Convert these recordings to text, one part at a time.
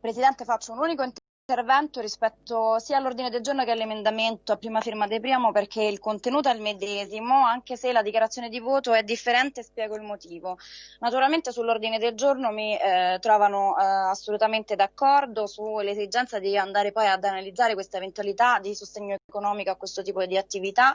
Presidente, faccio un unico intervento rispetto sia all'ordine del giorno che all'emendamento a prima firma De Priamo perché il contenuto è il medesimo, anche se la dichiarazione di voto è differente spiego il motivo. Naturalmente sull'ordine del giorno mi eh, trovano eh, assolutamente d'accordo sull'esigenza di andare poi ad analizzare questa eventualità di sostegno economico a questo tipo di attività,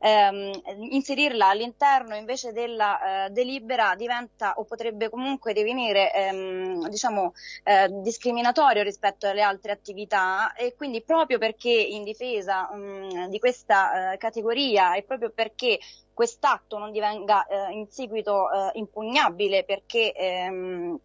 ehm, inserirla all'interno invece della eh, delibera diventa o potrebbe comunque divenire ehm, diciamo, eh, discriminatorio rispetto alle altre attività attività e quindi proprio perché in difesa mh, mm, di questa eh, categoria e proprio perché quest'atto non divenga eh, in seguito eh, impugnabile perché ehm,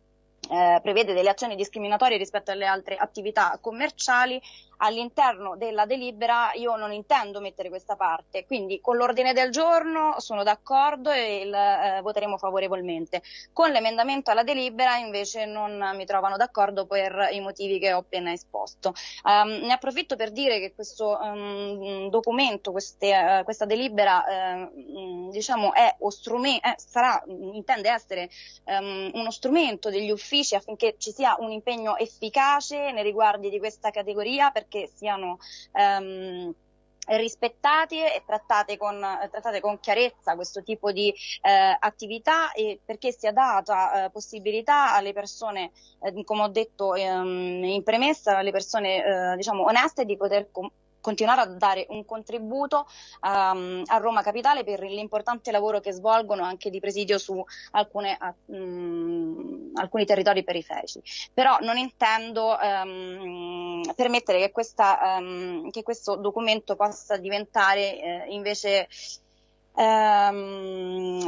eh, prevede delle azioni discriminatorie rispetto alle altre attività commerciali, all'interno della delibera io non intendo mettere questa parte, quindi con l'ordine del giorno sono d'accordo e il, eh, voteremo favorevolmente. Con l'emendamento alla delibera invece non mi trovano d'accordo per i motivi che ho appena esposto. Um, ne approfitto per dire che questo um, documento, queste, uh, questa delibera uh, diciamo è o strumento, eh, sarà, intende essere um, uno strumento degli uffici affinché ci sia un impegno efficace nei riguardi di questa categoria perché siano ehm, rispettati e trattate con, trattate con, chiarezza questo tipo di eh, attività e perché sia data eh, possibilità alle persone, eh, come ho detto ehm, in premessa, alle persone eh, diciamo oneste di poter continuare a dare un contributo um, a Roma Capitale per l'importante lavoro che svolgono anche di presidio su alcune, um, alcuni territori periferici. Però non intendo um, permettere che, questa, che, questo documento possa diventare eh, invece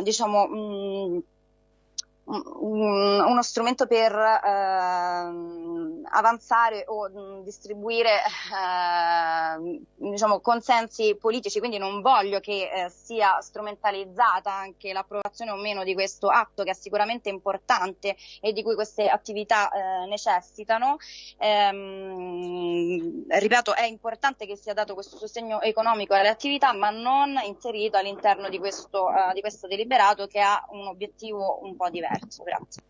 diciamo mh, uno strumento per eh, avanzare o mh, distribuire eh, diciamo, consensi politici, quindi non voglio che eh, sia strumentalizzata anche l'approvazione o meno di questo atto che è sicuramente importante e di cui queste attività eh, necessitano. Ehm, ripeto, è importante che sia dato questo sostegno economico alle attività, ma non inserito all'interno di questo, uh, di questo deliberato che ha un obiettivo un po' diverso. er ikke så.